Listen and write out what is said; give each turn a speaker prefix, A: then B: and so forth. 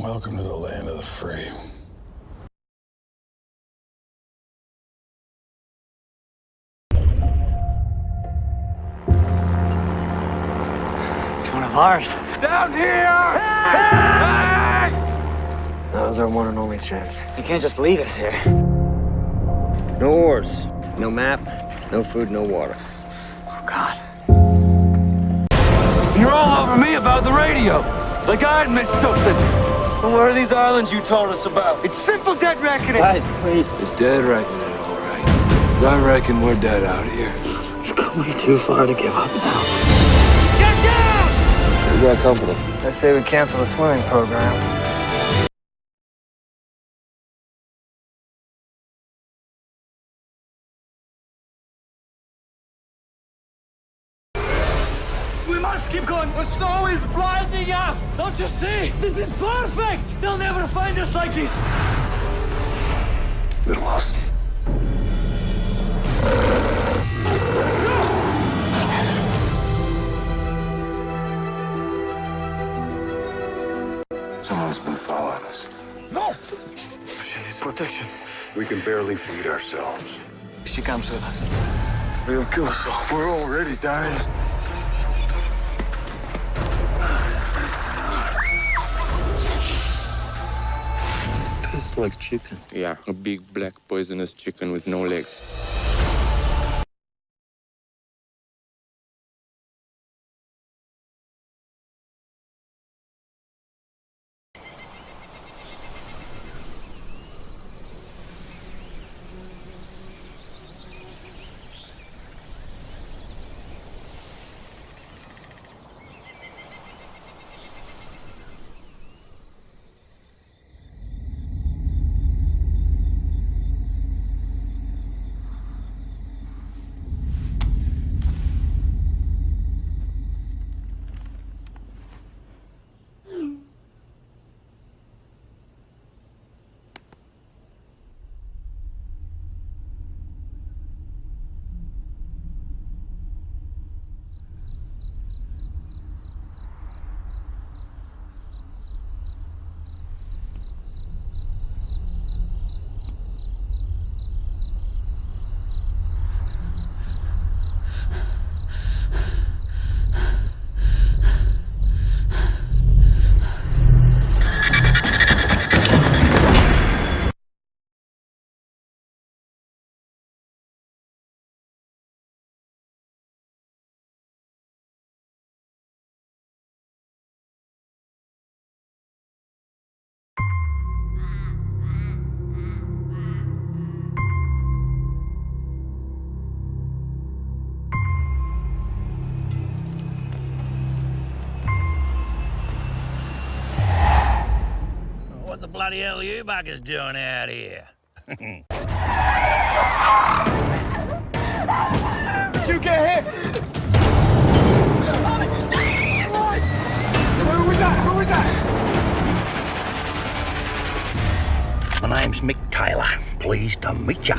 A: Welcome to the land of the free.
B: It's one of ours.
C: Down here!
B: That was our one and only chance. You can't just leave us here.
D: No oars, no map, no food, no water.
B: Oh, God.
C: You're all over me about the radio. Like I'd missed something. Well, where are these islands you told us about?
B: It's simple dead reckoning.
D: Guys, please.
C: It's dead reckoning, all right. 'Cause I reckon we're dead out here.
B: You've come way too far to give up now. Get down!
D: We got company.
B: I say we cancel the swimming program.
C: We must keep going. The snow is blinding us. Don't you see? This is perfect. They'll never find us like this.
A: We're lost. Someone's been following us.
C: No. She needs protection.
A: We can barely feed ourselves.
C: She comes with us.
A: We'll kill us all. We're already dying.
E: Tastes like chicken.
F: Yeah, a big black poisonous chicken with no legs.
G: Bloody hell are you buggers doing out here?
C: You get hit. Who was that? Who was that?
G: My name's Mick Taylor. Pleased to meet ya.